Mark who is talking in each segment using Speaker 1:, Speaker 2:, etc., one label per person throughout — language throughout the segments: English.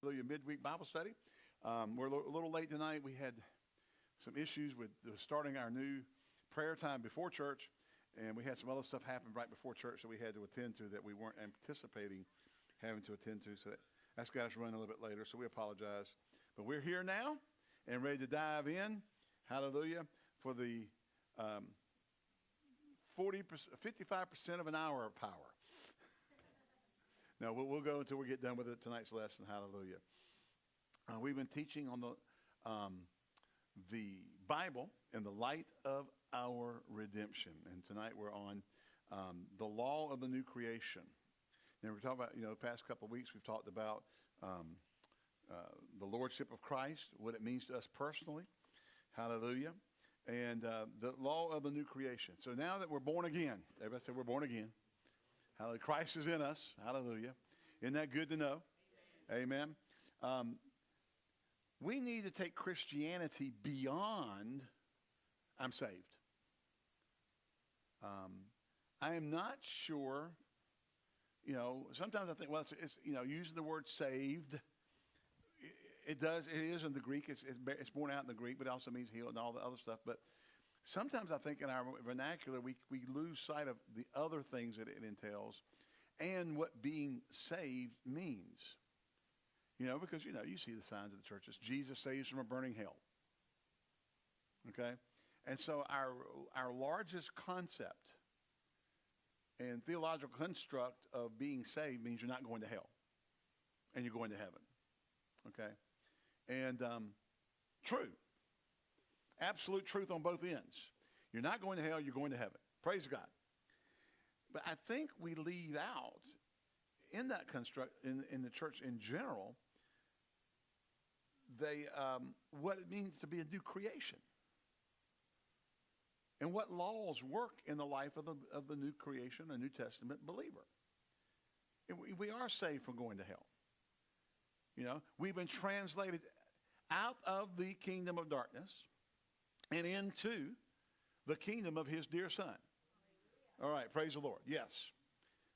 Speaker 1: Hallelujah midweek Bible study. Um, we're a little, late tonight. We had some issues with starting our new prayer time before church, and we had some other stuff happen right before church that we had to attend to that we weren't anticipating having to attend to. So that, that's got us running a little bit later, so we apologize. But we're here now and ready to dive in. Hallelujah. For the um, 40 55% of an hour of power. No, we'll, we'll, go until we get done with it tonight's lesson. Hallelujah. Uh, we've been teaching on the, um, the Bible in the light of our redemption. And tonight we're on um, the law of the new creation. And we're talking about, you know, the past couple of weeks we've talked about um, uh, the lordship of Christ, what it means to us personally. Hallelujah. And uh, the law of the new creation. So now that we're born again, everybody say we're born again. Hallelujah. Christ is in us. Hallelujah. Isn't that good to know? Amen. Amen. Um, we need to take Christianity beyond I'm saved. Um, I am not sure, you know, sometimes I think, well, it's, it's you know, using the word saved, it, does, it is in the Greek, it's, it's, it's born out in the Greek, but it also means healed and all the other stuff. But sometimes I think in our vernacular, we, we lose sight of the other things that it entails and what being saved means. You know, because, you know, you see the signs of the churches. Jesus saves from a burning hell. Okay? And so our, our largest concept and theological construct of being saved means you're not going to hell and you're going to heaven. Okay? And um, true. Absolute truth on both ends. You're not going to hell, you're going to heaven. Praise God. But I think we leave out in that construct, in, in the church in general, they, um, what it means to be a new creation and what laws work in the life of the, of the new creation, a New Testament believer. We, we are saved from going to hell. You know, we've been translated out of the kingdom of darkness and into the kingdom of his dear son. All right, praise the Lord. Yes,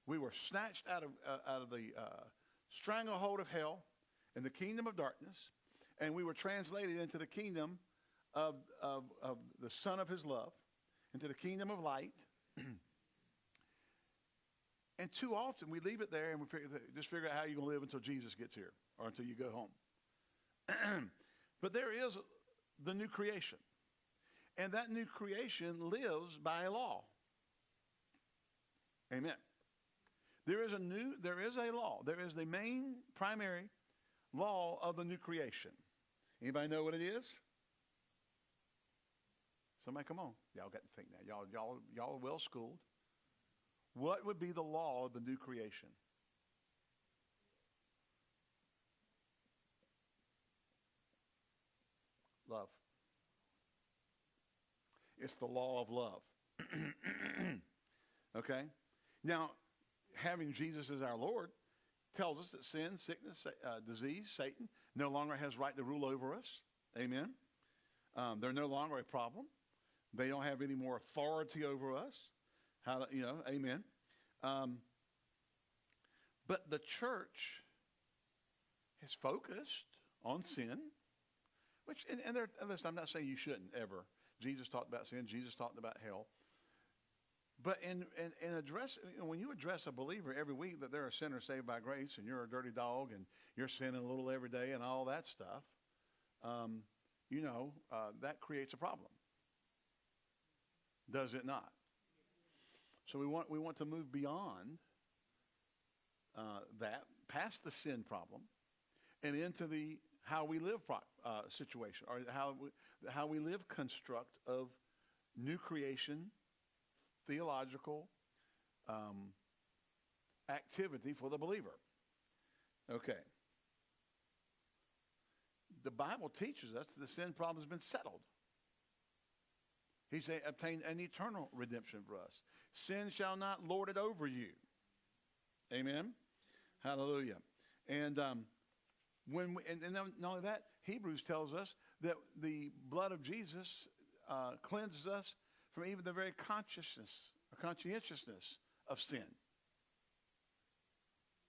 Speaker 1: we were snatched out of, uh, out of the uh, stranglehold of hell in the kingdom of darkness, and we were translated into the kingdom of, of, of the son of his love into the kingdom of light. and too often we leave it there and we figure, just figure out how you're going to live until Jesus gets here or until you go home. but there is the new creation. And that new creation lives by a law. Amen. There is a new, there is a law. There is the main primary law of the new creation. Anybody know what it is? Somebody come on. Y'all got to think now. Y'all, y'all, y'all are well schooled. What would be the law of the new creation? Love. It's the law of love. okay? Now, having Jesus as our Lord tells us that sin, sickness, uh, disease, Satan no longer has right to rule over us. Amen? Um, they're no longer a problem. They don't have any more authority over us. How, you know, amen. Um, but the church has focused on sin, which, and, and, and listen, I'm not saying you shouldn't ever. Jesus talked about sin. Jesus talked about hell. But in, in, in address, you know, when you address a believer every week that they're a sinner saved by grace and you're a dirty dog and you're sinning a little every day and all that stuff, um, you know, uh, that creates a problem does it not? So we want, we want to move beyond uh, that, past the sin problem, and into the how we live pro- uh, situation, or how we, how we live construct of new creation, theological um, activity for the believer. Okay. The Bible teaches us that the sin problem has been settled. He's obtained an eternal redemption for us. Sin shall not lord it over you. Amen. Hallelujah. And um, when we, and, and not only that, Hebrews tells us that the blood of Jesus uh, cleanses us from even the very consciousness or conscientiousness of sin.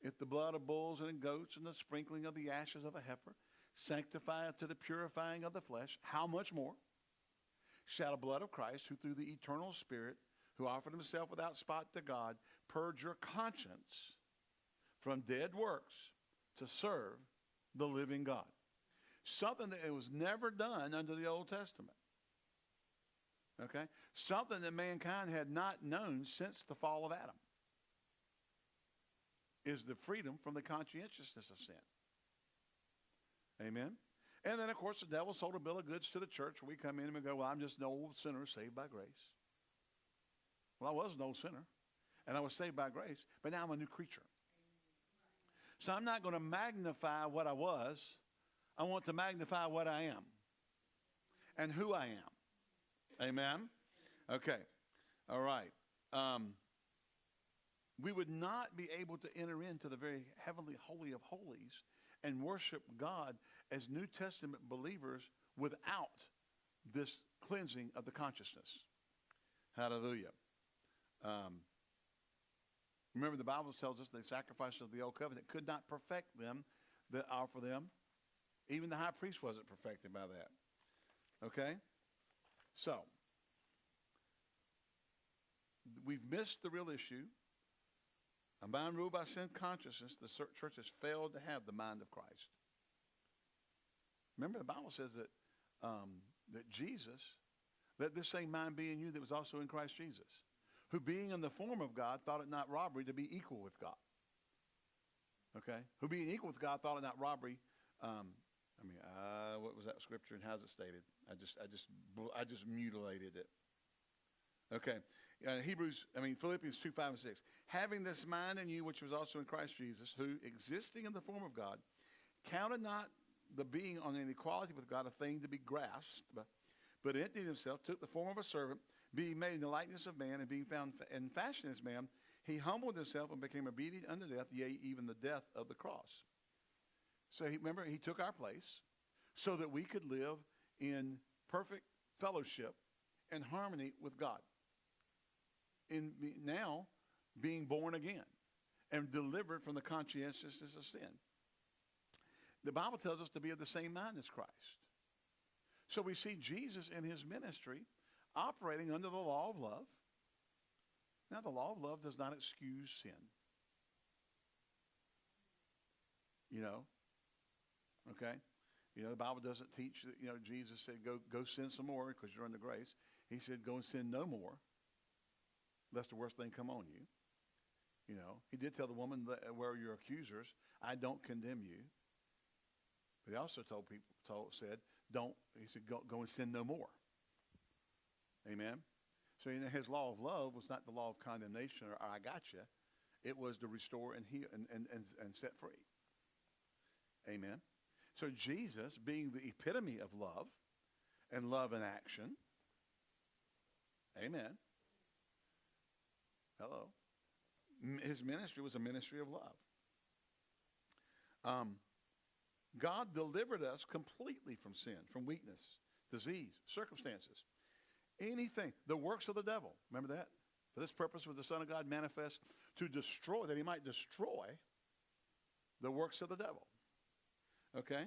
Speaker 1: if the blood of bulls and goats and the sprinkling of the ashes of a heifer sanctify to the purifying of the flesh, how much more shall the blood of Christ, who through the eternal Spirit, who offered himself without spot to God, purge your conscience from dead works to serve the living God? Something that was never done under the Old Testament. Okay? Something that mankind had not known since the fall of Adam is the freedom from the conscientiousness of sin. Amen? And then, of course, the devil sold a bill of goods to the church we come in and we go, well, I'm just an old sinner saved by grace. Well, I was an old sinner, and I was saved by grace, but now I'm a new creature. So I'm not going to magnify what I was. I want to magnify what I am and who I am. Amen? Okay. All right. Um, we would not be able to enter into the very heavenly holy of holies and worship God as New Testament believers without this cleansing of the consciousness. Hallelujah. Um, remember, the Bible tells us the sacrifices of the old covenant could not perfect them that offer them. Even the high priest wasn't perfected by that. Okay? So, we've missed the real issue. A mind ruled by sin consciousness, the church has failed to have the mind of Christ. Remember, the Bible says that, um, that Jesus, let this same mind be in you that was also in Christ Jesus, who being in the form of God thought it not robbery to be equal with God. Okay? Who being equal with God thought it not robbery. Um, I mean, uh, what was that scripture and how's it stated? I just, I just, I just mutilated it. Okay. Uh, Hebrews, I mean, Philippians 2, 5, and 6. Having this mind in you, which was also in Christ Jesus, who, existing in the form of God, counted not the being on an equality with God a thing to be grasped, but, but emptied himself, took the form of a servant, being made in the likeness of man, and being found in fashion as man, he humbled himself and became obedient unto death, yea, even the death of the cross. So he, remember, he took our place so that we could live in perfect fellowship and harmony with God. In now being born again and delivered from the conscientiousness of sin. The Bible tells us to be of the same mind as Christ. So we see Jesus in his ministry operating under the law of love. Now, the law of love does not excuse sin. You know, okay? You know, the Bible doesn't teach that, you know, Jesus said, go, go sin some more because you're under grace. He said, go and sin no more, lest the worst thing come on you. You know, he did tell the woman, that, uh, where are your accusers? I don't condemn you. But he also told people, told, said, don't, he said, go, go and sin no more. Amen. So you know, his law of love was not the law of condemnation or, I got you. It was to restore and heal and, and, and, and set free. Amen. So Jesus, being the epitome of love and love in action, amen. Hello. His ministry was a ministry of love. Um, God delivered us completely from sin, from weakness, disease, circumstances, anything, the works of the devil. Remember that? For this purpose was the Son of God manifest to destroy, that he might destroy the works of the devil. Okay?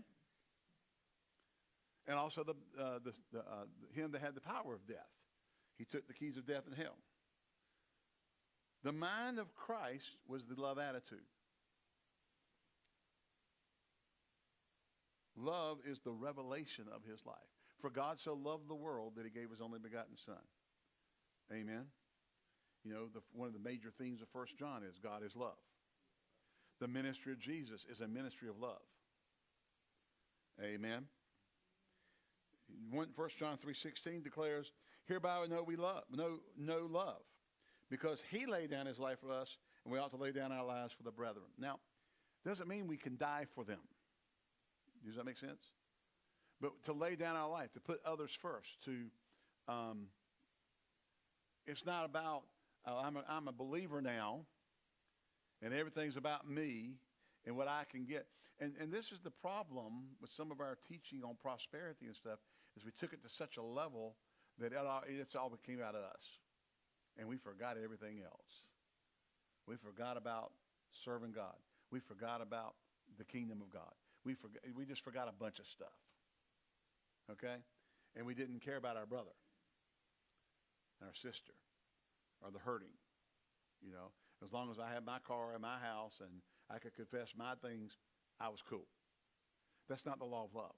Speaker 1: And also the, uh, the, the uh, him that had the power of death. He took the keys of death and hell. The mind of Christ was the love attitude. Love is the revelation of his life. For God so loved the world that he gave his only begotten son. Amen. You know, the, one of the major themes of First John is God is love. The ministry of Jesus is a ministry of love. Amen. 1 John 3.16 declares, Hereby we know we love, know, know love, because he laid down his life for us, and we ought to lay down our lives for the brethren. Now, doesn't mean we can die for them. Does that make sense? But to lay down our life, to put others first, to, um, it's not about, uh, I'm, a, I'm a believer now, and everything's about me and what I can get. And, and this is the problem with some of our teaching on prosperity and stuff, is we took it to such a level that it all, it's all came out of us. And we forgot everything else. We forgot about serving God. we forgot about the kingdom of God. We, forgot, we just forgot a bunch of stuff. Okay? And we didn't care about our brother, and our sister, or the hurting. You know, as long as I had my car and my house and I could confess my things, I was cool. That's not the law of love.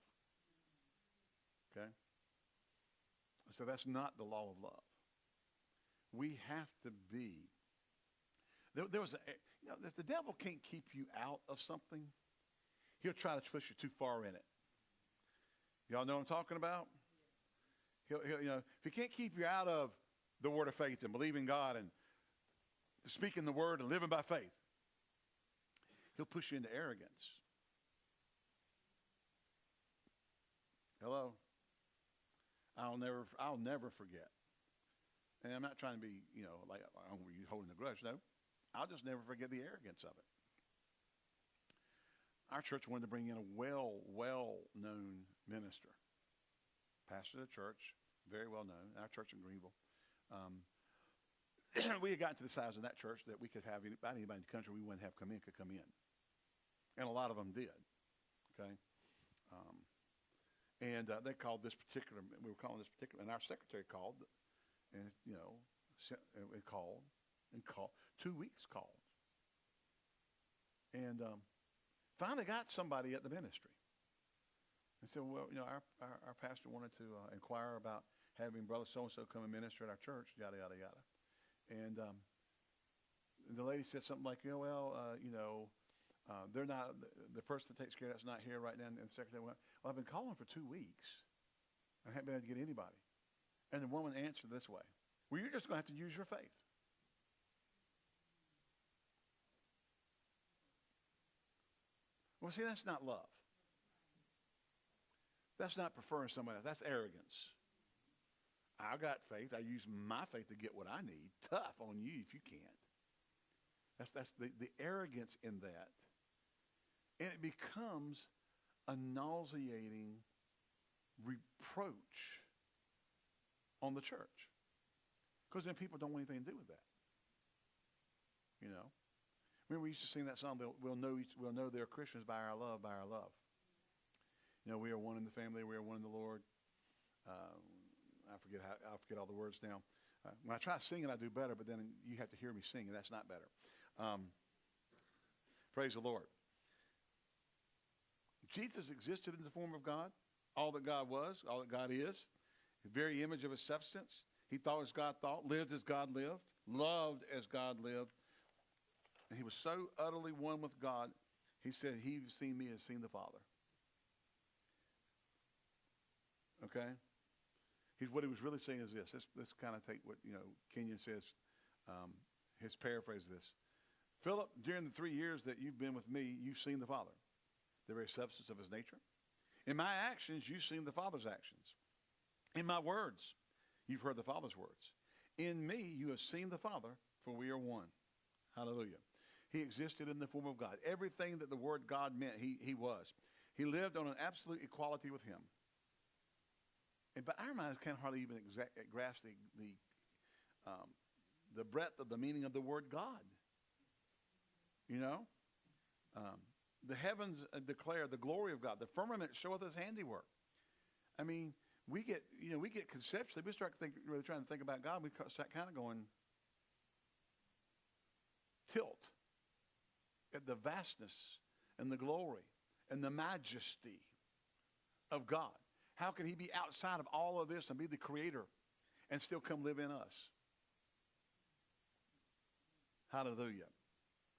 Speaker 1: Okay? So that's not the law of love. We have to be. There, there was a, you know, the devil can't keep you out of something. He'll try to push you too far in it. Y'all know what I'm talking about? He'll, he'll, you know, if he can't keep you out of the word of faith and believing God and speaking the word and living by faith, he'll push you into arrogance. Hello? I'll never, I'll never forget. And I'm not trying to be, you know, like I'm you holding the grudge. No, I'll just never forget the arrogance of it. Our church wanted to bring in a well, well-known minister, pastor of the church, very well known. Our church in Greenville. Um, we had gotten to the size of that church that we could have about anybody in the country we wouldn't have come in could come in, and a lot of them did. Okay. Um, and uh, they called this particular, we were calling this particular, and our secretary called, and, you know, sent, and called, and called, two weeks called. And um, finally got somebody at the ministry. And said, well, you know, our, our, our pastor wanted to uh, inquire about having brother so-and-so come and minister at our church, yada, yada, yada. And um, the lady said something like, you know, well, uh, you know, uh, they're not, the person that takes care of that's not here right now. And the secretary went, well, I've been calling for two weeks. I haven't been able to get anybody. And the woman answered this way, well, you're just going to have to use your faith. Well, see, that's not love. That's not preferring somebody else. That's arrogance. I got faith. I use my faith to get what I need. Tough on you if you can't. That's, that's the, the arrogance in that and it becomes a nauseating reproach on the church. Because then people don't want anything to do with that. You know? Remember we used to sing that song, we'll know, we'll know they're Christians by our love, by our love. You know, we are one in the family, we are one in the Lord. Um, I forget how, I forget all the words now. Uh, when I try singing, I do better, but then you have to hear me sing, and that's not better. Um, praise the Lord. Jesus existed in the form of God, all that God was, all that God is, the very image of his substance. He thought as God thought, lived as God lived, loved as God lived. And he was so utterly one with God, he said, he who's seen me has seen the Father. Okay? He's, what he was really saying is this. Let's, let's kind of take what, you know, Kenyon says, um, his paraphrase of this. Philip, during the three years that you've been with me, you've seen the Father the very substance of his nature. In my actions, you've seen the Father's actions. In my words, you've heard the Father's words. In me, you have seen the Father, for we are one. Hallelujah. He existed in the form of God. Everything that the word God meant, he, he was. He lived on an absolute equality with him. And, but our minds can't hardly even exact, grasp the, the, um, the breadth of the meaning of the word God. You know? Um, the heavens uh, declare the glory of God. The firmament showeth his handiwork. I mean, we get, you know, we get conceptually, we start think, really trying to think about God, we start kind of going tilt at the vastness and the glory and the majesty of God. How can he be outside of all of this and be the creator and still come live in us? Hallelujah.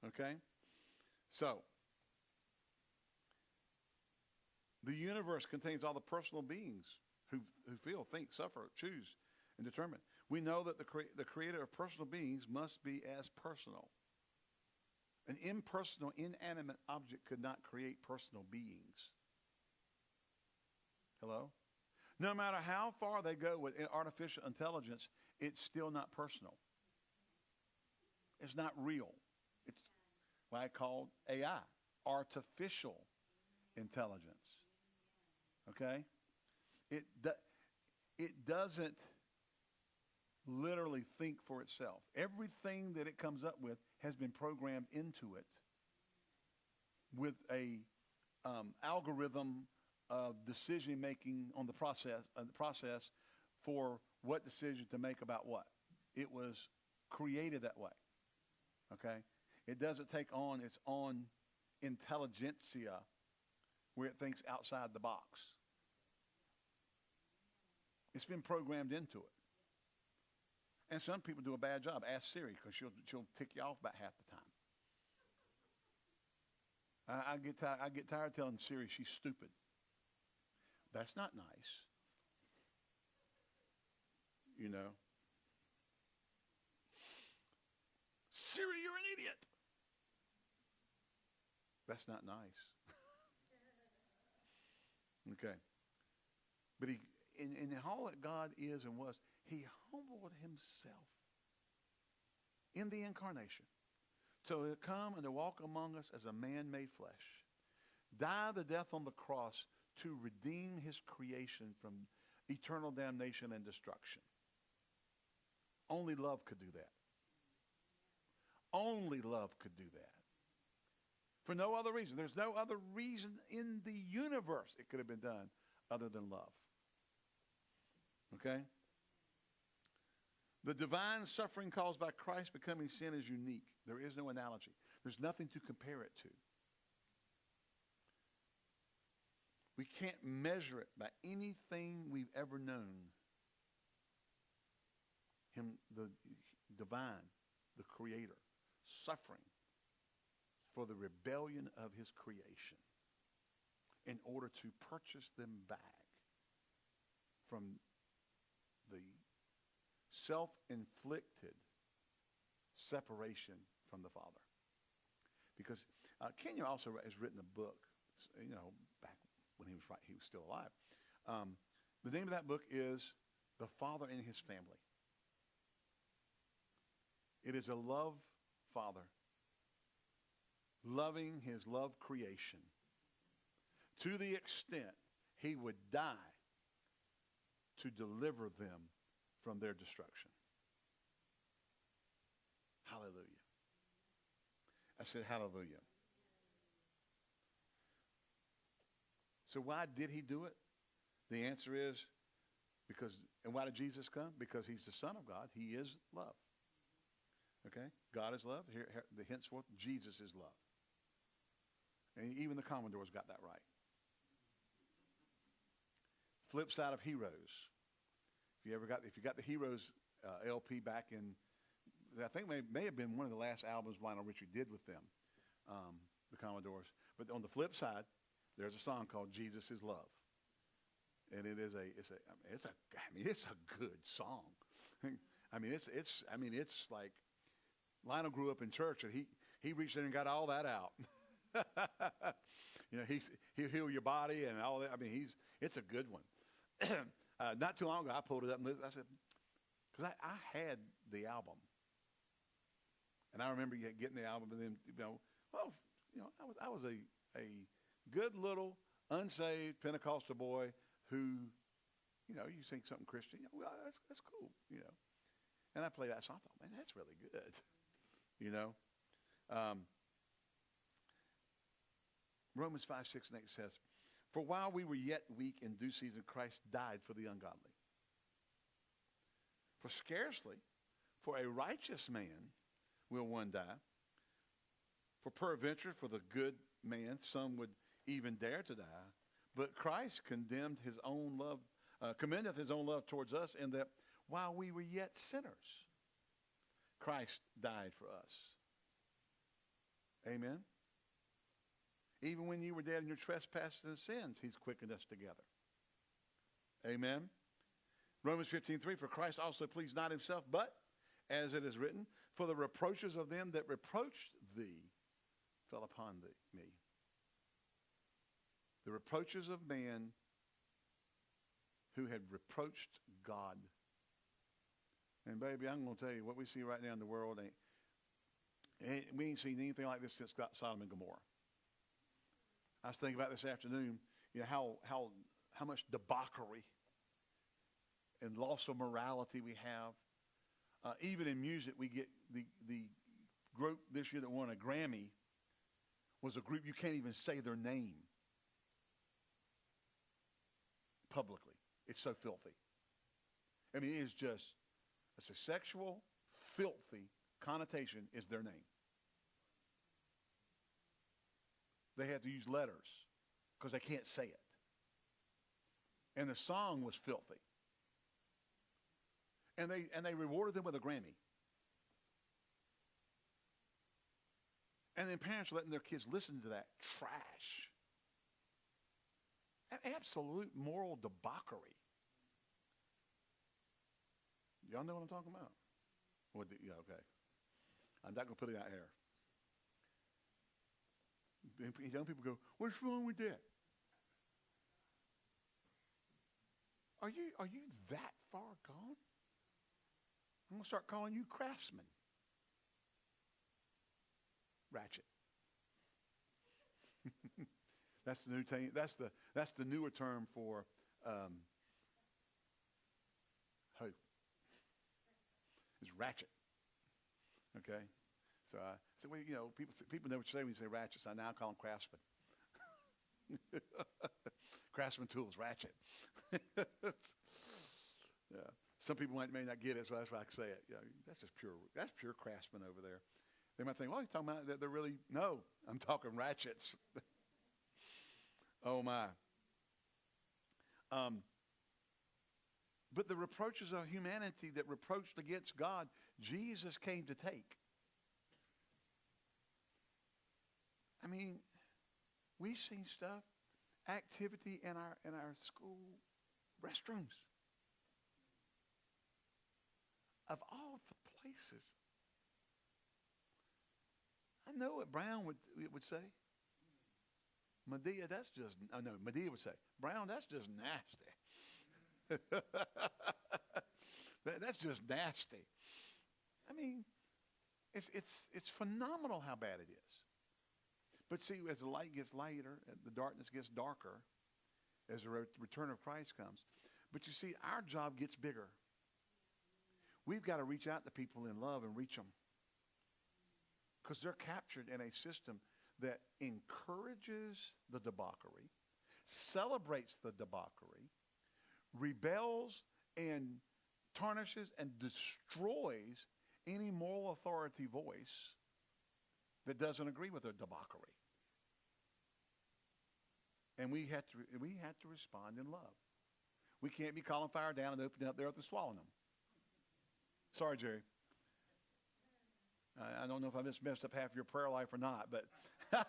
Speaker 1: Okay? So, The universe contains all the personal beings who, who feel, think, suffer, choose, and determine. We know that the, cre- the creator of personal beings must be as personal. An impersonal, inanimate object could not create personal beings. Hello? No matter how far they go with artificial intelligence, it's still not personal. It's not real. It's what I call AI, artificial intelligence. Okay? It, do, it doesn't literally think for itself. Everything that it comes up with has been programmed into it with a um, algorithm of decision making on the process, uh, the process for what decision to make about what. It was created that way. Okay? It doesn't take on its own intelligentsia where it thinks outside the box. It's been programmed into it. And some people do a bad job. Ask Siri because she'll, she'll tick you off about half the time. I, I, get tired, I get tired telling Siri she's stupid. That's not nice. You know? Siri, you're an idiot. That's not nice. okay. But he, in, in all that God is and was, he humbled himself in the incarnation to come and to walk among us as a man made flesh, die the death on the cross to redeem his creation from eternal damnation and destruction. Only love could do that. Only love could do that. For no other reason. There's no other reason in the universe it could have been done other than love. Okay? The divine suffering caused by Christ becoming sin is unique. There is no analogy. There's nothing to compare it to. We can't measure it by anything we've ever known. Him, the divine, the creator, suffering for the rebellion of his creation in order to purchase them back from the self-inflicted separation from the Father. Because uh, Kenyon also has written a book, you know, back when he was right, he was still alive. Um, the name of that book is The Father and His Family. It is a love father loving his love creation to the extent he would die to deliver them from their destruction. Hallelujah. I said, Hallelujah. So, why did he do it? The answer is because, and why did Jesus come? Because he's the Son of God. He is love. Okay? God is love. Here, here, henceforth, Jesus is love. And even the Commodores got that right. Flip side of Heroes. If you ever got, if you got the Heroes uh, LP back in, I think may, may have been one of the last albums Lionel Richie did with them, um, the Commodores. But on the flip side, there's a song called Jesus is Love. And it is a, it's a, I mean, it's a, I mean, it's a good song. I mean, it's, it's, I mean, it's like Lionel grew up in church and he, he reached in and got all that out. you know, he's, he'll heal your body and all that. I mean, he's, it's a good one. uh, not too long ago, I pulled it up and I said, because I, I had the album. And I remember getting the album and then, you know, well, you know, I was, I was a, a good little unsaved Pentecostal boy who, you know, you sing something Christian, you know, well, that's, that's cool, you know. And I played that song. I thought, man, that's really good, you know. Um, Romans 5, 6, and 8 says, For while we were yet weak in due season, Christ died for the ungodly. For scarcely for a righteous man will one die. For peradventure, for the good man, some would even dare to die. But Christ condemned his own love, uh, commendeth his own love towards us in that while we were yet sinners, Christ died for us. Amen. Even when you were dead in your trespasses and sins, he's quickened us together. Amen. Romans 15, 3, for Christ also pleased not himself, but, as it is written, for the reproaches of them that reproached thee fell upon thee, me. The reproaches of man who had reproached God. And baby, I'm going to tell you, what we see right now in the world ain't, ain't we ain't seen anything like this since Sodom and Gomorrah. I was thinking about this afternoon, you know, how, how, how much debauchery and loss of morality we have. Uh, even in music, we get the, the group this year that won a Grammy was a group you can't even say their name publicly. It's so filthy. I mean, it is just, it's a sexual, filthy connotation is their name. They had to use letters because they can't say it. And the song was filthy. And they, and they rewarded them with a Grammy. And then parents are letting their kids listen to that trash. An absolute moral debauchery. Y'all know what I'm talking about? The, yeah, okay. I'm not going to put it out here. Young people go, what's wrong with that? Are you, are you that far gone? I'm going to start calling you craftsman. Ratchet. that's the new t- that's the that's the newer term for um, hoe. It's ratchet. Okay, so I so we, you know people people know what you say when you say ratchet. So I now call them craftsman. craftsman tools, ratchet. yeah. Some people might may not get it, so that's why I say it. Yeah, that's just pure. That's pure craftsman over there. They might think, well, he's talking about that they're really, no, I'm talking ratchets. oh, my. Um, but the reproaches of humanity that reproached against God, Jesus came to take. I mean, we've seen stuff, activity in our in our school restrooms. Of all the places I know what Brown would, would say. Madea, that's just, oh no, Madea would say, Brown, that's just nasty. that's just nasty. I mean, it's, it's, it's phenomenal how bad it is. But see, as the light gets lighter, uh, the darkness gets darker, as the return of Christ comes. But you see, our job gets bigger. We've got to reach out to people in love and reach them because they're captured in a system that encourages the debauchery, celebrates the debauchery, rebels and tarnishes and destroys any moral authority voice that doesn't agree with their debauchery. And we have to, we have to respond in love. We can't be calling fire down and opening up the earth and swallowing them. Sorry, Jerry. I don't know if I just messed up half your prayer life or not, but.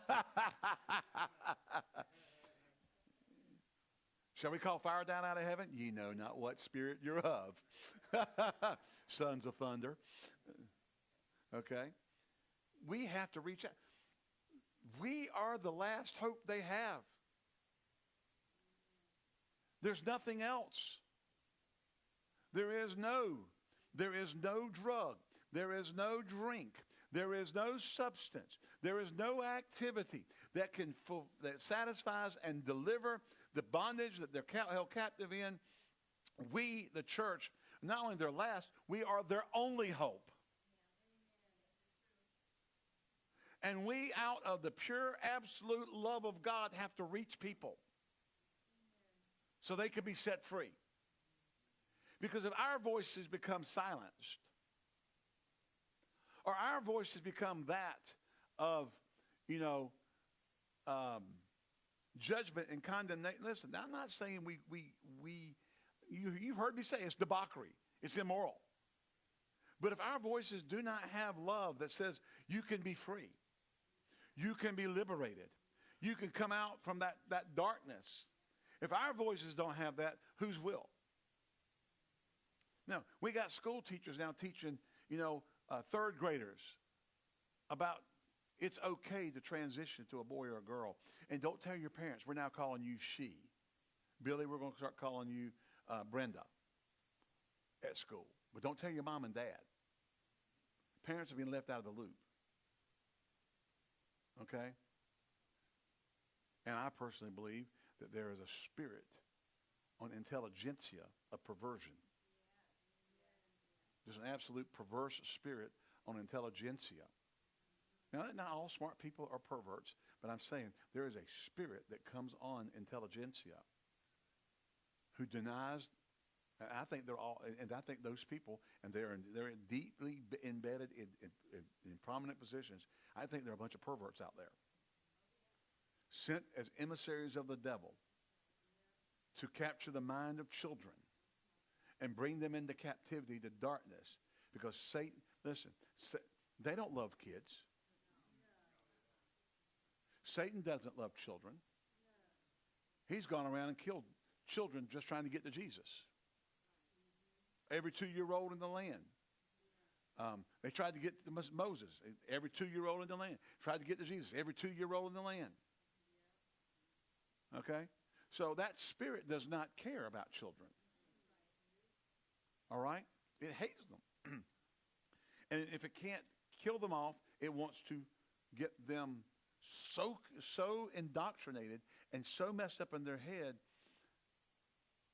Speaker 1: Shall we call fire down out of heaven? Ye know not what spirit you're of. Sons of thunder. Okay? We have to reach out. We are the last hope they have. There's nothing else. There is no, there is no drug. There is no drink. There is no substance. There is no activity that can that satisfies and deliver the bondage that they're held captive in. We, the church, not only their last, we are their only hope. And we, out of the pure, absolute love of God, have to reach people so they can be set free. Because if our voices become silenced, or our voices become that of, you know, um, judgment and condemnation. Listen, I'm not saying we, we, we you, you've heard me say it's debauchery, it's immoral. But if our voices do not have love that says you can be free, you can be liberated, you can come out from that, that darkness. If our voices don't have that, whose will? Now, we got school teachers now teaching, you know, uh, third graders about it's okay to transition to a boy or a girl. And don't tell your parents, we're now calling you she. Billy, we're going to start calling you uh, Brenda at school. But don't tell your mom and dad. Parents are being left out of the loop. Okay? And I personally believe that there is a spirit on intelligentsia of perversion there's an absolute perverse spirit on intelligentsia. Now, not all smart people are perverts, But I'm saying there is a spirit that comes on intelligentsia who denies. I think they're all, and I think those people, and they're in, they're deeply embedded in, in, in prominent positions. I think there are a bunch of perverts out there, sent as emissaries of the devil to capture the mind of children and bring them into captivity to darkness. Because Satan, listen, they don't love kids. Satan doesn't love children. He's gone around and killed children just trying to get to Jesus. Every two-year-old in the land. Um, they tried to get to Moses. Every two-year-old in the land tried to get to Jesus. Every two-year-old in the land. Okay, so that spirit does not care about children. All right, it hates them, and if it can't kill them off, it wants to get them so so indoctrinated and so messed up in their head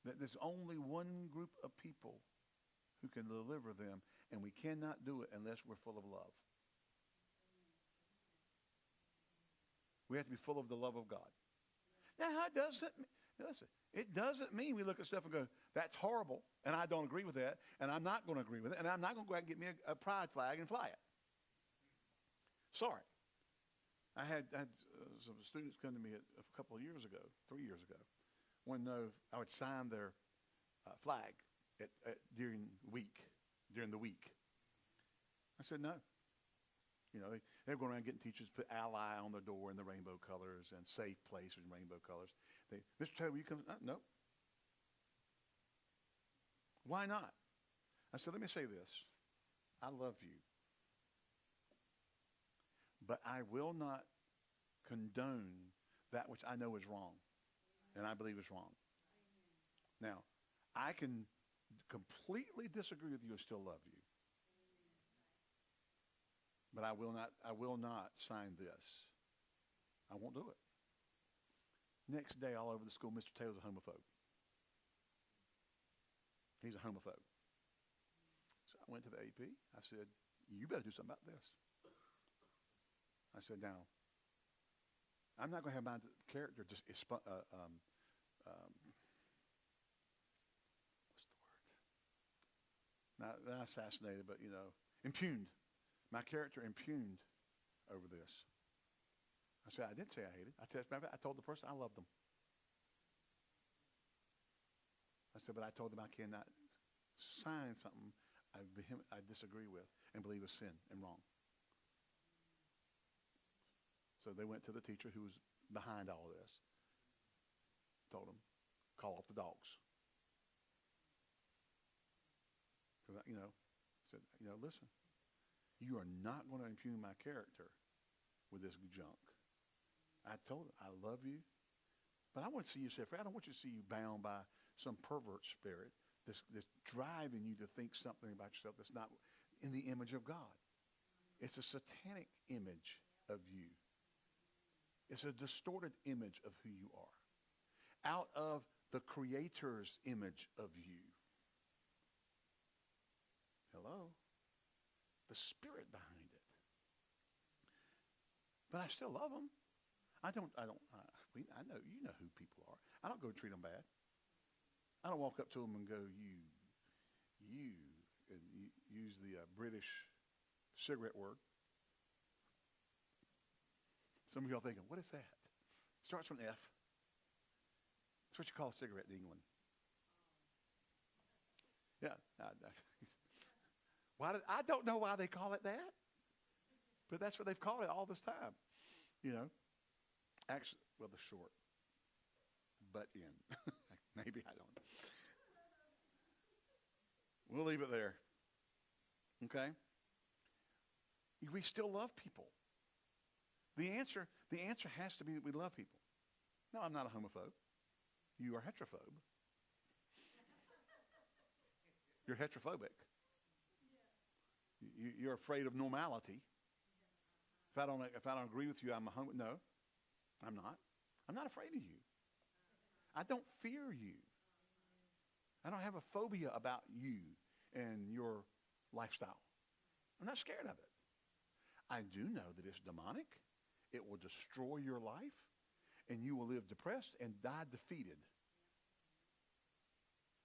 Speaker 1: that there's only one group of people who can deliver them, and we cannot do it unless we're full of love. We have to be full of the love of God. Now, it doesn't listen. It doesn't mean we look at stuff and go, "That's horrible," and I don't agree with that, and I'm not going to agree with it, and I'm not going to go out and get me a, a pride flag and fly it. Sorry. I had, I had uh, some students come to me a, a couple of years ago, three years ago, want to know I would sign their uh, flag at, at, during week, during the week. I said no. You know, they, they were going around getting teachers put ally on their door in the rainbow colors and safe place in rainbow colors. They, Mr. Taylor, will you come? Uh, no. Why not? I said, let me say this. I love you. But I will not condone that which I know is wrong and I believe is wrong. Now, I can completely disagree with you and still love you. But I will not I will not sign this. I won't do it. Next day all over the school, Mr. Taylor's a homophobe. He's a homophobe. So I went to the AP. I said, you better do something about this. I said, now, I'm not going to have my character just uh, um, um, what's the word? Not, not assassinated, but you know, impugned. My character impugned over this. I said, I didn't say I hated. I, test, I told the person I loved them. I said, but I told them I cannot sign something I, I disagree with and believe is sin and wrong. So they went to the teacher who was behind all of this. Told him, call off the dogs. Because, you know, said, you know, listen, you are not going to impugn my character with this junk. I told him, I love you, but I want to see you set free. I don't want you to see you bound by some pervert spirit that's, that's driving you to think something about yourself that's not in the image of God. It's a satanic image of you. It's a distorted image of who you are. Out of the Creator's image of you. Hello? The spirit behind it. But I still love them. I don't, I don't, uh, we, I know, you know who people are. I don't go treat them bad. I don't walk up to them and go, you, you, and you, use the uh, British cigarette word. Some of y'all thinking, what is that? Starts with an F. That's what you call a cigarette in England. Yeah. I, I, why did, I don't know why they call it that, but that's what they've called it all this time. You know, actually, well, the short, but in. Maybe I don't. We'll leave it there. Okay? We still love people. The answer, the answer has to be that we love people. No, I'm not a homophobe. You are heterophobe. You're heterophobic. You, you're afraid of normality. If I don't, if I don't agree with you, I'm a homo. No, I'm not. I'm not afraid of you. I don't fear you. I don't have a phobia about you and your lifestyle. I'm not scared of it. I do know that it's demonic it will destroy your life and you will live depressed and die defeated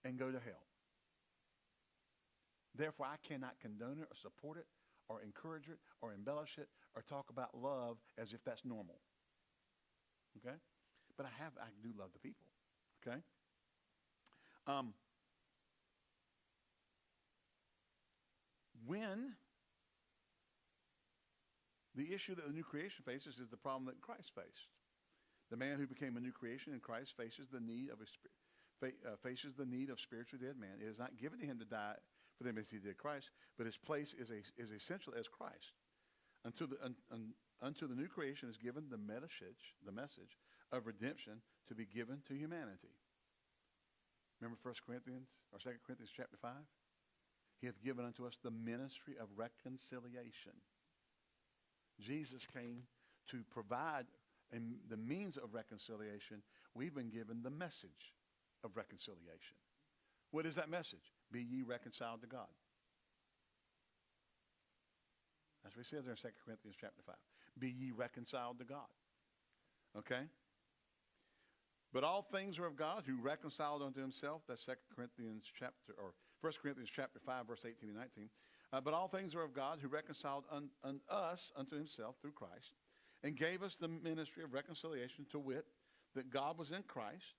Speaker 1: and go to hell. Therefore, I cannot condone it or support it or encourage it or embellish it or talk about love as if that's normal. Okay? But I have, I do love the people. Okay? Um, when the issue that the new creation faces is the problem that Christ faced. The man who became a new creation in Christ faces the need of a, uh, faces the need of spiritually dead man. It is not given to him to die for them as he did Christ, but his place is, a, is essential as Christ. Unto the, un, un, unto the new creation is given the message, the message of redemption to be given to humanity. Remember 1 Corinthians or 2 Corinthians chapter 5? He hath given unto us the ministry of reconciliation. Jesus came to provide the means of reconciliation. We've been given the message of reconciliation. What is that message? Be ye reconciled to God. That's what he says there in 2 Corinthians chapter 5. Be ye reconciled to God. Okay? But all things are of God who reconciled unto himself. That's 2 Corinthians chapter, or 1 Corinthians chapter 5, verse 18 and 19. Uh, but all things are of God who reconciled un, un us unto himself through Christ and gave us the ministry of reconciliation to wit, that God was in Christ,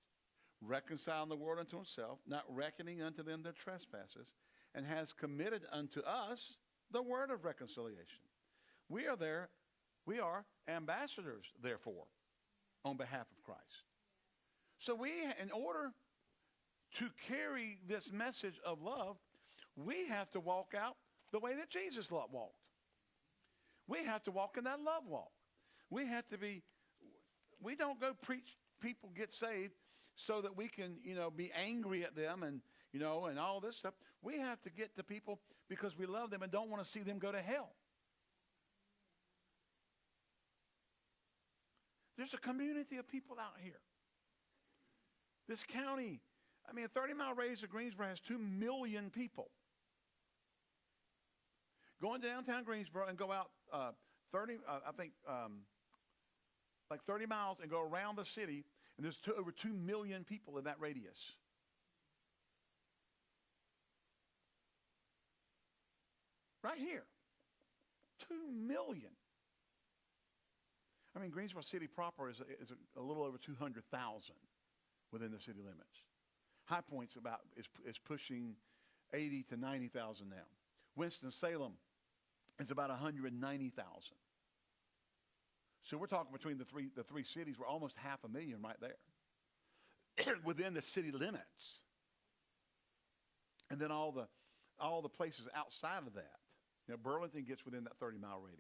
Speaker 1: reconciling the world unto himself, not reckoning unto them their trespasses, and has committed unto us the word of reconciliation. We are there, we are ambassadors, therefore, on behalf of Christ. So we, in order to carry this message of love, we have to walk out the way that Jesus walked. We have to walk in that love walk. We have to be, we don't go preach people get saved so that we can, you know, be angry at them and, you know, and all this stuff. We have to get to people because we love them and don't want to see them go to hell. There's a community of people out here. This county, I mean, a 30 mile radius of Greensboro has 2 million people. Go into downtown Greensboro and go out uh, 30, uh, I think, um, like 30 miles and go around the city, and there's two, over 2 million people in that radius. Right here. 2 million. I mean, Greensboro City proper is, a, is a, a little over 200,000 within the city limits. High Point's about is, is pushing 80 to 90,000 now. Winston-Salem is about 190,000. So we're talking between the three, the three cities, we're almost half a million right there within the city limits. And then all the, all the places outside of that. You know, Burlington gets within that 30 mile radius.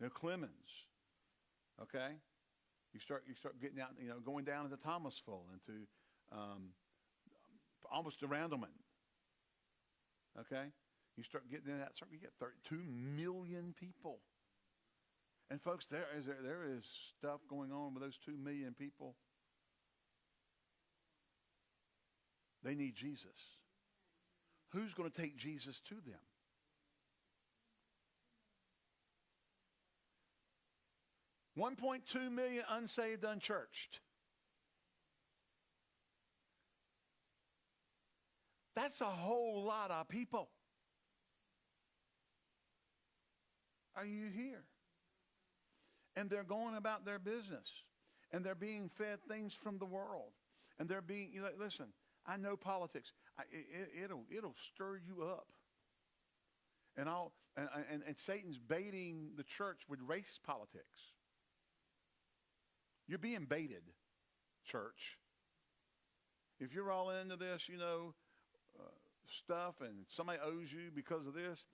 Speaker 1: You know, Clemmons, okay? You start, you start getting out, you know, going down into Thomasville, into um, almost to Randleman, okay? You start getting in that circle, you get 32 million people. And folks, there is, there, is stuff going on with those 2 million people. They need Jesus. Who's going to take Jesus to them? One point two million unsaved, unchurched. That's a whole lot of people. Are you here? And they're going about their business. And they're being fed things from the world. And they're being, you know, listen, I know politics. I, it, will it'll stir you up. And, I'll, and, and, and Satan's baiting the church with race politics. You're being baited, church. If you're all into this, you know, uh, stuff and somebody owes you because of this,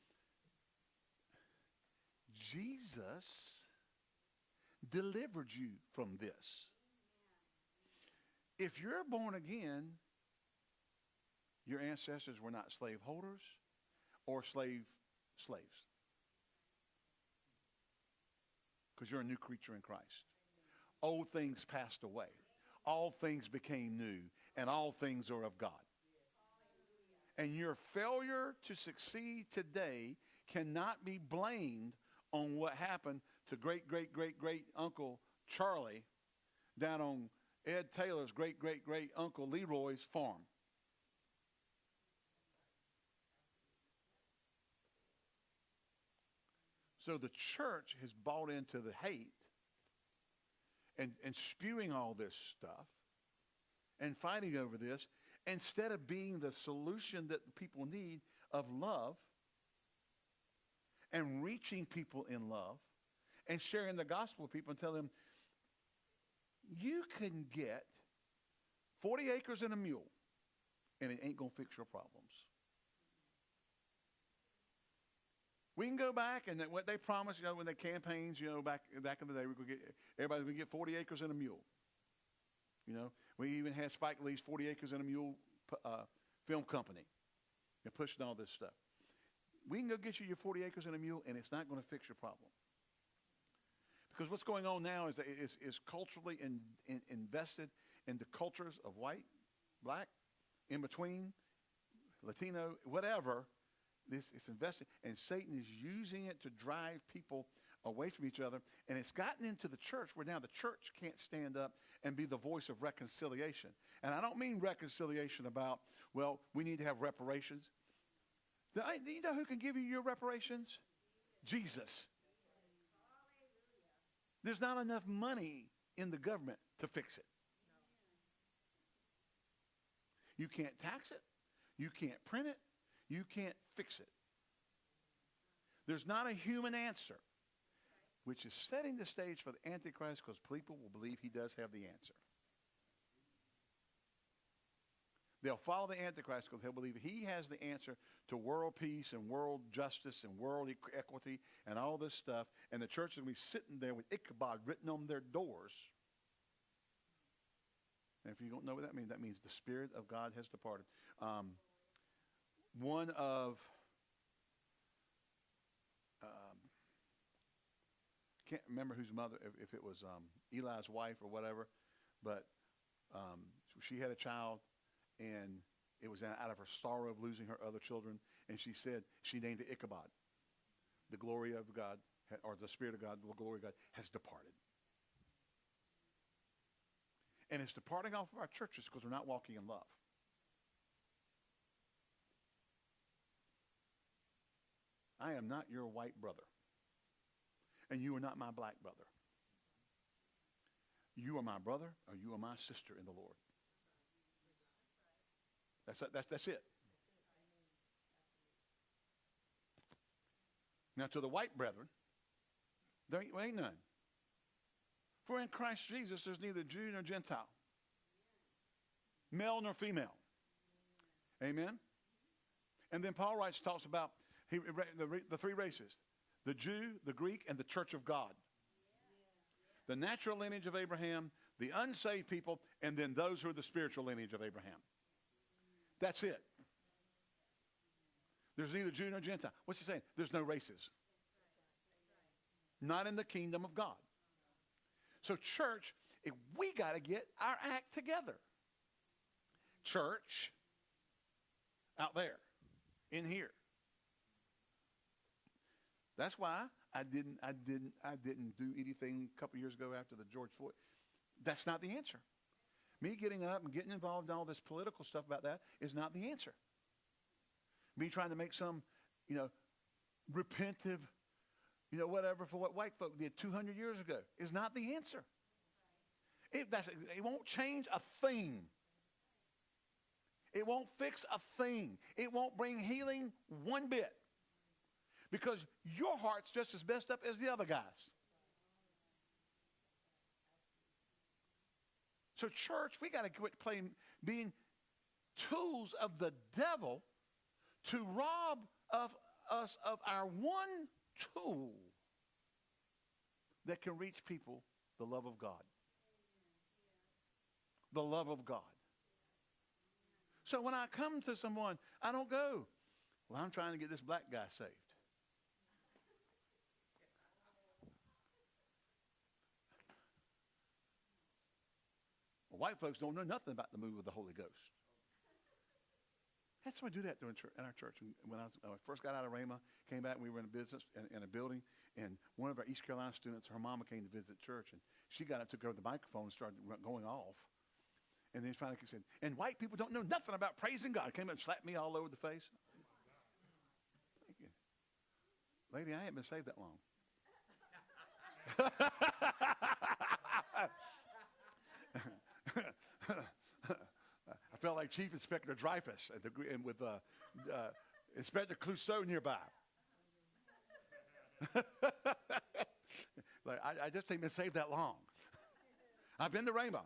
Speaker 1: Jesus delivered you from this. If you're born again, your ancestors were not slaveholders or slave slaves. Because you're a new creature in Christ. Old things passed away. All things became new, and all things are of God. And your failure to succeed today cannot be blamed on what happened to great, great, great, great uncle Charlie down on Ed Taylor's great, great, great uncle Leroy's farm. So the church has bought into the hate and, and spewing all this stuff and fighting over this instead of being the solution that people need of love and reaching people in love and sharing the gospel with people and tell them you can get 40 acres and a mule and it ain't going to fix your problems. We can go back and what they promised, you know, when they campaigns, you know, back back in the day, we could get everybody's going to get 40 acres and a mule. You know, we even had Spike Lee's 40 acres and a mule uh, film company and pushing all this stuff. We can go get you your 40 acres and a mule, and it's not going to fix your problem. Because what's going on now is, that is, is culturally in, in, invested in the cultures of white, black, in between, Latino, whatever. This is invested, and Satan is using it to drive people away from each other. And it's gotten into the church where now the church can't stand up and be the voice of reconciliation. And I don't mean reconciliation about, well, we need to have reparations. Do you know who can give you your reparations? Jesus. There's not enough money in the government to fix it. You can't tax it. You can't print it. You can't fix it. There's not a human answer, which is setting the stage for the Antichrist because people will believe he does have the answer. They'll follow the Antichrist because they'll believe he has the answer to world peace and world justice and world equity and all this stuff. And the church will be sitting there with Ichabod written on their doors. And if you don't know what that means, that means the Spirit of God has departed. Um, one of, um, can't remember whose mother, if, if it was um, Eli's wife or whatever, but um, she had a child was out of her sorrow of losing her other children. And she said, she named it Ichabod. The glory of God, or the Spirit of God, the glory of God has departed. And it's departing off of our churches because we're not walking in love. I am not your white brother. And you are not my black brother. You are my brother or you are my sister in the Lord. That's, that's, that's it. Now, to the white brethren, there ain't, ain't none. For in Christ Jesus, there's neither Jew nor Gentile, male nor female. Amen? And then Paul writes, talks about he, the, the three races the Jew, the Greek, and the church of God. The natural lineage of Abraham, the unsaved people, and then those who are the spiritual lineage of Abraham. That's it. There's neither Jew nor Gentile. What's he saying? There's no races. Not in the kingdom of God. So, church, we got to get our act together. Church, out there, in here. That's why I didn't, I didn't, I didn't do anything a couple years ago after the George Floyd. That's not the answer. Me getting up and getting involved in all this political stuff about that is not the answer. Me trying to make some, you know, repentive, you know, whatever for what white folk did 200 years ago is not the answer. It, it won't change a thing. It won't fix a thing. It won't bring healing one bit. Because your heart's just as messed up as the other guys. So, church, we got to quit playing, being tools of the devil to rob of us of our one tool that can reach people the love of God. The love of God. So when I come to someone, I don't go, well, I'm trying to get this black guy saved. White folks don't know nothing about the move of the Holy Ghost. Had somebody do that during church, in our church. When I, was, when I first got out of Rhema, came back, and we were in a business in, in a building, and one of our East Carolina students, her mama came to visit church, and she got up, took over the microphone, and started going off. And then finally she said, and white people don't know nothing about praising God. Came up and slapped me all over the face. Lady, I ain't been saved that long. I felt like Chief Inspector Dreyfus at the, and with uh, uh, Inspector Clouseau nearby. like, I, I, just ain't been saved that long. I've been to Rhema.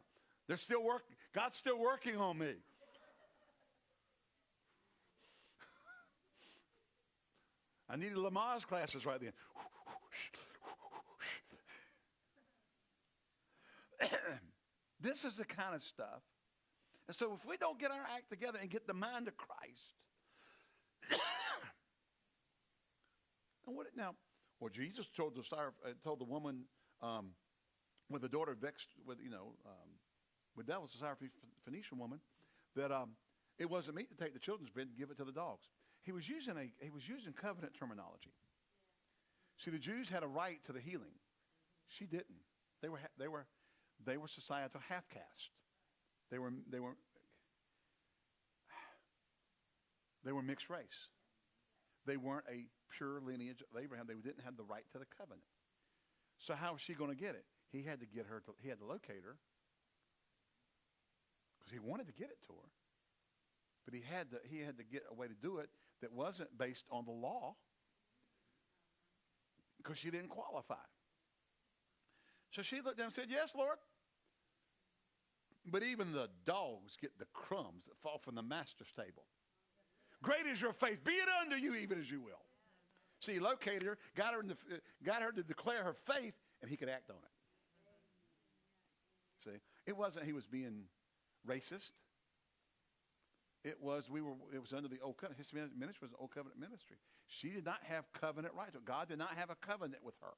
Speaker 1: They're still working. God's still working on me. I needed Lamaze classes right then. This is the kind of stuff. And so if we don't get our act together and get the mind of Christ, and what now? Well, Jesus told the uh, told the woman um, with the daughter vexed with you know um, with that was the Syrophoenician woman that um, it wasn't meet to take the children's bread and give it to the dogs. He was using a he was using covenant terminology. See, the Jews had a right to the healing. She didn't. They were they were they were societal half caste. They were they were they were mixed race. They weren't a pure lineage of Abraham. They didn't have the right to the covenant. So how was she going to get it? He had to get her. To, he had to locate her because he wanted to get it to her. But he had to. He had to get a way to do it that wasn't based on the law because she didn't qualify. So she looked down and said, Yes, Lord. But even the dogs get the crumbs that fall from the master's table. Great is your faith. Be it unto you even as you will. See, he located her, got her, the, got her to declare her faith, and he could act on it. See, it wasn't he was being racist. It was we were. It was under the old covenant. His ministry was an old covenant ministry. She did not have covenant rights. God did not have a covenant with her.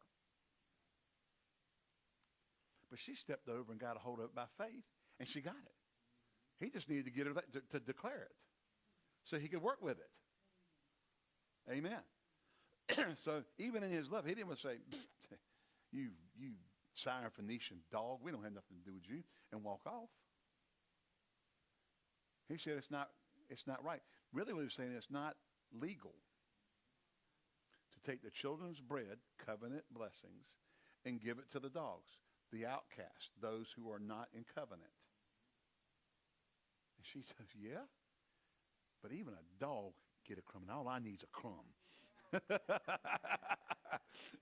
Speaker 1: But she stepped over and got a hold of it by faith, and she got it. He just needed to get her to, to declare it, so he could work with it. Amen. so even in his love, he didn't say, "You, you Syrophoenician dog, we don't have nothing to do with you," and walk off. He said it's not, it's not right. Really, what he was saying is it's not legal to take the children's bread, covenant blessings, and give it to the dogs, the outcast, those who are not in covenant. She says, yeah, but even a dog get a crumb, and all I need is a crumb.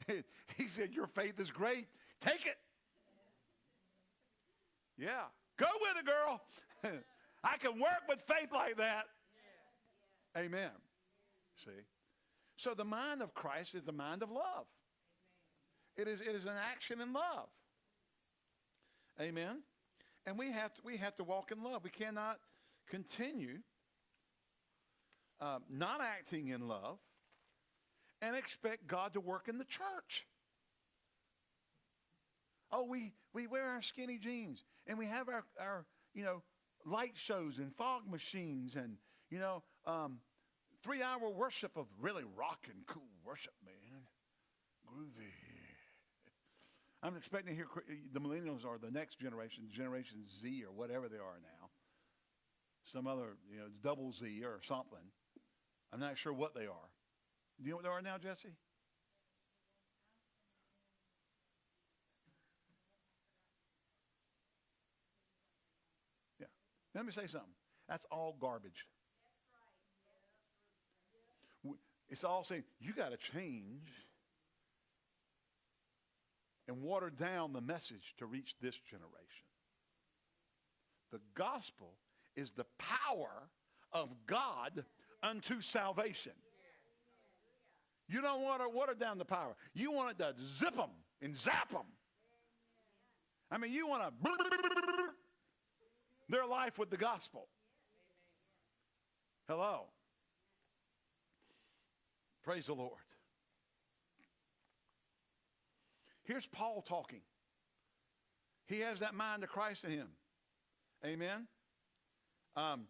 Speaker 1: he said, your faith is great. Take it. Yeah. Go with it, girl. I can work with faith like that. Amen. See? So the mind of Christ is the mind of love. It is, it is an action in love. Amen. And we have to, we have to walk in love. We cannot continue um, not acting in love and expect God to work in the church. Oh, we, we wear our skinny jeans and we have our, our you know, light shows and fog machines and, you know, um, three hour worship of really rock and cool worship, man. Groovy. I'm expecting to hear the millennials or the next generation, Generation Z or whatever they are now. Some other, you know, double Z or something. I'm not sure what they are. Do you know what they are now, Jesse? Yeah. Let me say something. That's all garbage. It's all saying you got to change and water down the message to reach this generation. The gospel is the power of God unto salvation. You don't want to water down the power. You want it to zip them and zap them. I mean, you want to their life with the gospel. Hello. Praise the Lord. Here's Paul talking. He has that mind of Christ in him. Amen. Um,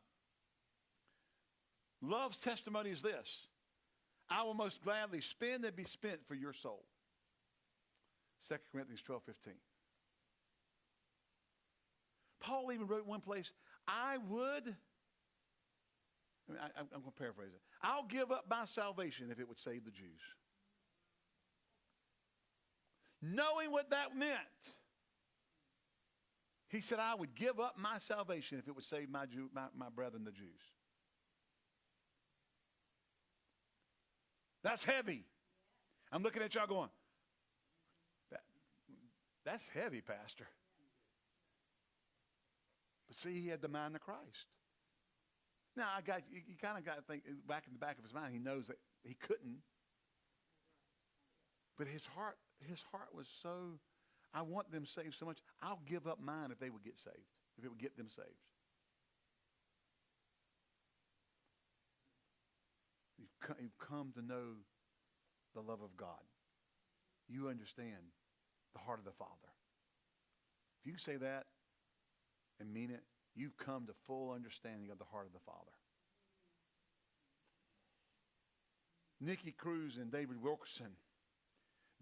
Speaker 1: Love's testimony is this I will most gladly spend and be spent for your soul. 2 Corinthians 12 15. Paul even wrote in one place, I would, I mean, I, am going to paraphrase it. I'll give up my salvation if it would save the Jews. Knowing what that meant, he said, I would give up my salvation if it would save my, Jew, my, my brethren, the Jews. That's heavy. I'm looking at y'all going, that, that's heavy, Pastor. But see, he had the mind of Christ. Now, I got you, you kind of got to think uh, back in the back of his mind, he knows that he couldn't. But his heart, his heart was so, I want them saved so much, I'll give up mine if they would get saved, if it would get them saved. You've come, to know the love of God. You understand the heart of the Father. If you say that and mean it, you've come to full understanding of the heart of the Father. Nicky Cruz and David Wilkerson.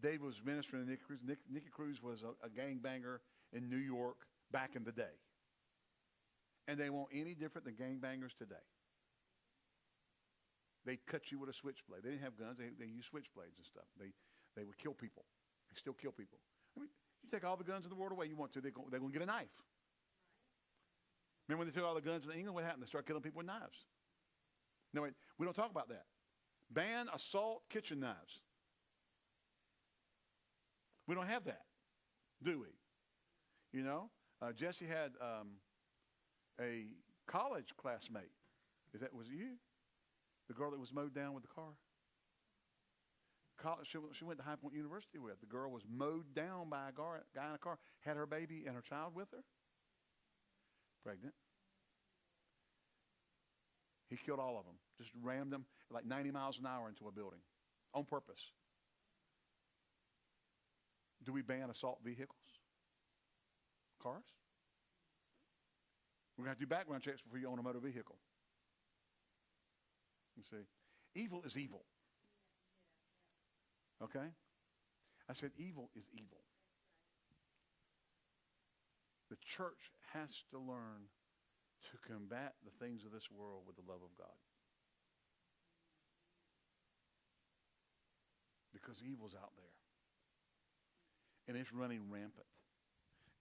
Speaker 1: David was ministering to Nicky Cruz. Nick, Cruz was a, a gangbanger in New York back in the day. And they weren't any different than gangbangers today. They'd cut you with a switchblade. They didn't have guns. They, they used switchblades and stuff. They, they would kill people. They still kill people. I mean, you take all the guns in the world away you want to, they're going to get a knife. Remember when they took all the guns in England? What happened? They started killing people with knives. No, wait, we don't talk about that. Ban assault kitchen knives. We don't have that, do we? You know, uh, Jesse had um, a college classmate. Is that was it you? The girl that was mowed down with the car. College, she, she went to High Point University with. The girl was mowed down by a guy in a car. Had her baby and her child with her. Pregnant. He killed all of them. Just rammed them like 90 miles an hour into a building on purpose. Do we ban assault vehicles? Cars? We're going to have to do background checks before you own a motor vehicle. You see, evil is evil. Okay? I said evil is evil. The church has to learn to combat the things of this world with the love of God. Because evil's out there. And it's running rampant.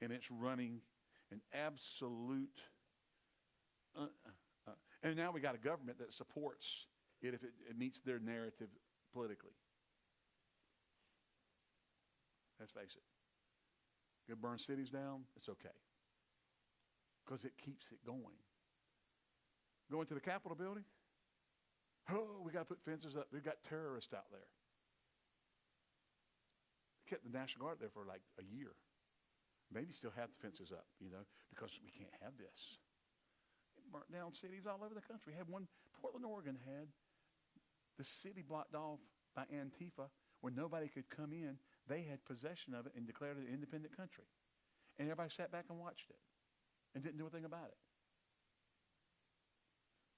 Speaker 1: And it's running an absolute. Uh, uh, and now we got a government that supports it if it, it meets their narrative politically. Let's face it. Go burn cities down, it's okay. Because it keeps it going. Going to the Capitol building, oh, we got to put fences up. We've got terrorists out there kept the National Guard there for like a year. Maybe still have the fences up, you know, because we can't have this. It burnt down cities all over the country. Had one, Portland, Oregon had the city blocked off by Antifa where nobody could come in. They had possession of it and declared it an independent country. And everybody sat back and watched it and didn't do a thing about it.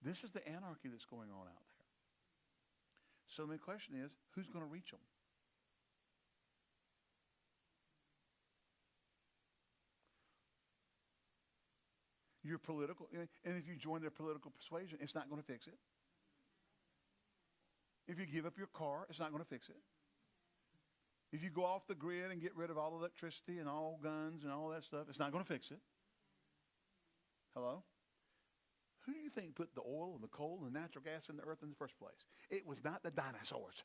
Speaker 1: This is the anarchy that's going on out there. So the question is, who's going to reach them? Your political, and if you join their political persuasion, it's not going to fix it. If you give up your car, it's not going to fix it. If you go off the grid and get rid of all electricity and all guns and all that stuff, it's not going to fix it. Hello? Who do you think put the oil and the coal and the natural gas in the earth in the first place? It was not the dinosaurs.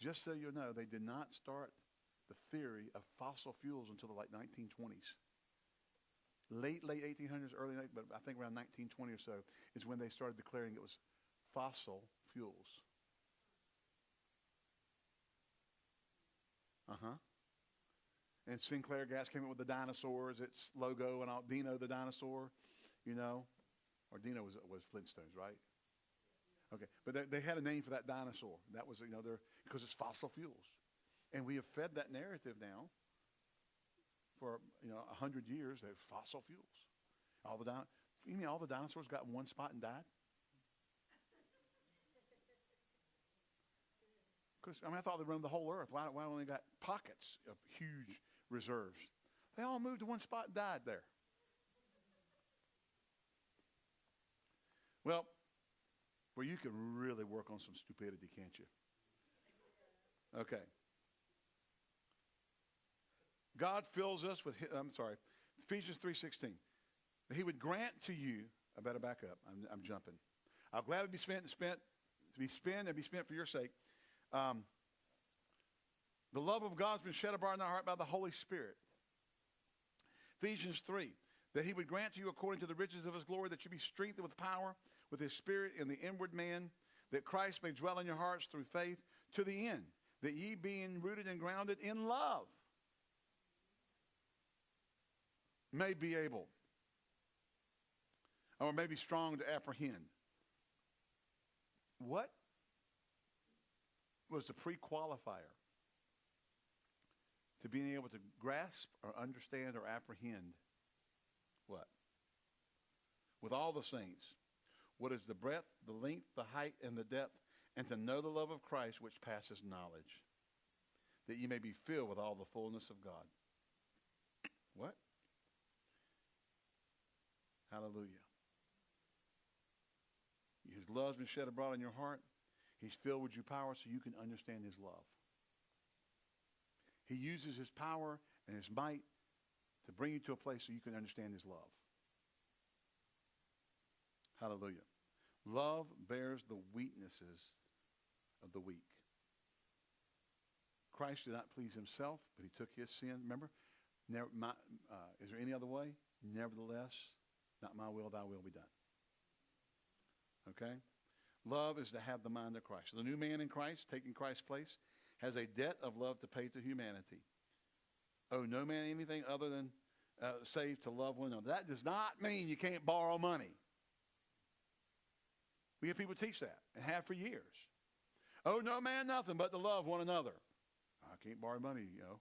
Speaker 1: Just so you know, they did not start the theory of fossil fuels until the late 1920s late, late 1800s, early, but I think around 1920 or so is when they started declaring it was fossil fuels. Uh-huh. And Sinclair Gas came up with the dinosaurs, its logo, and all, Dino the dinosaur, you know. Or Dino was, was Flintstones, right? Okay, but they, they had a name for that dinosaur. That was, you know, because it's fossil fuels. And we have fed that narrative now for you know a hundred years, they fossil fuels. All the time, You mean all the dinosaurs got in one spot and died? Because I mean, I thought they roamed the whole earth. Why, why only got pockets of huge reserves? They all moved to one spot and died there. Well, well, you can really work on some stupidity, can't you? Okay. God fills us with. I'm sorry, Ephesians three sixteen. That He would grant to you. I better back up. I'm, I'm jumping. I'll gladly be spent and spent to be spent and be spent for your sake. Um, the love of God's been shed abroad in our heart by the Holy Spirit. Ephesians 3, that he would grant to you according to the riches of his glory that you be strengthened with power, with his spirit in the inward man, that Christ may dwell in your hearts through faith to the end, that ye being rooted and grounded in love may be able or may be strong to apprehend. What was the pre-qualifier to being able to grasp or understand or apprehend what? With all the saints, what is the breadth, the length, the height, and the depth, and to know the love of Christ which passes knowledge, that you may be filled with all the fullness of God. What? Hallelujah. His love's been shed abroad in your heart. He's filled with your power so you can understand his love. He uses his power and his might to bring you to a place so you can understand his love. Hallelujah. Love bears the weaknesses of the weak. Christ did not please himself, but he took his sin. Remember, never, my, uh, is there any other way? Nevertheless, not my will, thy will be done. Okay? Love is to have the mind of Christ. The new man in Christ, taking Christ's place, has a debt of love to pay to humanity. Oh, no man anything other than uh, save to love one another. That does not mean you can't borrow money. We have people teach that and have for years. Oh, no man nothing but to love one another. I can't borrow money, you know.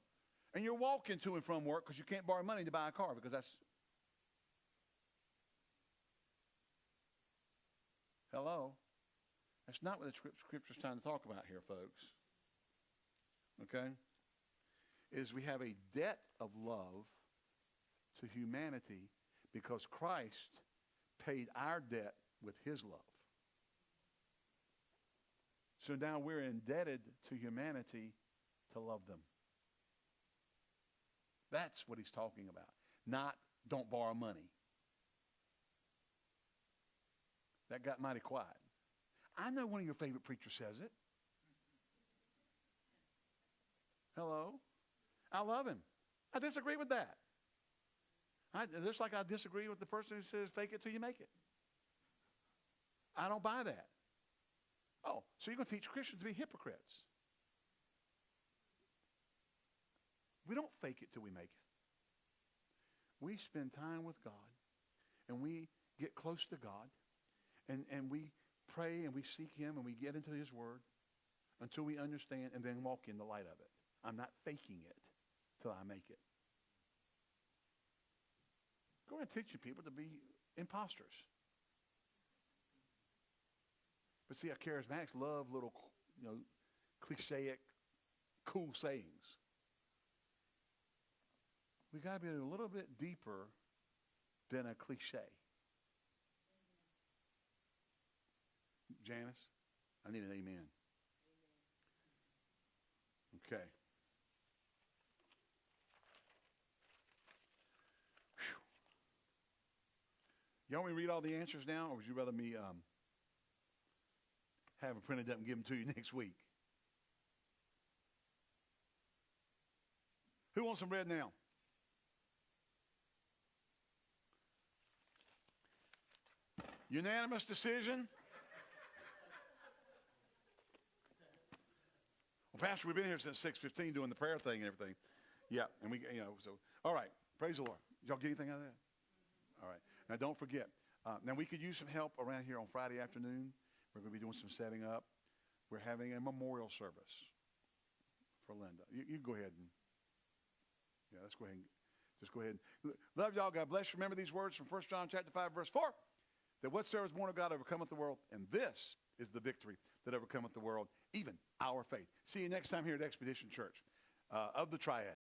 Speaker 1: And you're walking to and from work because you can't borrow money to buy a car because that's. Hello? That's not what the scripture's trying to talk about here, folks. Okay? Is we have a debt of love to humanity because Christ paid our debt with his love. So now we're indebted to humanity to love them. That's what he's talking about. Not don't borrow money. That got mighty quiet. I know one of your favorite preachers says it. Hello? I love him. I disagree with that. I, just like I disagree with the person who says fake it till you make it. I don't buy that. Oh, so you're going to teach Christians to be hypocrites. We don't fake it till we make it. We spend time with God and we get close to God and, and we pray and we seek him and we get into his word until we understand and then walk in the light of it. I'm not faking it till I make it. Go ahead teaching people to be imposters. But see, our charismatics love little, you know, clichéic, cool sayings. We got to be a little bit deeper than a cliche. Janice, I need an amen. Okay. Y'all want me to read all the answers now, or would you rather me um, have them printed up and give them to you next week? Who wants some bread now? Unanimous decision? Well, Pastor, we've been here since 6.15 doing the prayer thing and everything. Yeah, and we, you know, so, all right, praise the Lord. Y'all get anything out of that? All right. Now, don't forget. Uh, now, we could use some help around here on Friday afternoon. We're going to be doing some setting up. We're having a memorial service for Linda. You, you go ahead and, yeah, let's go ahead and, just go ahead. And, love y'all. God bless you. Remember these words from 1 John chapter 5, verse 4, that whatsoever is born of God overcometh the world, and this is the victory that overcometh the world, even our faith. See you next time here at Expedition Church uh, of the Triad.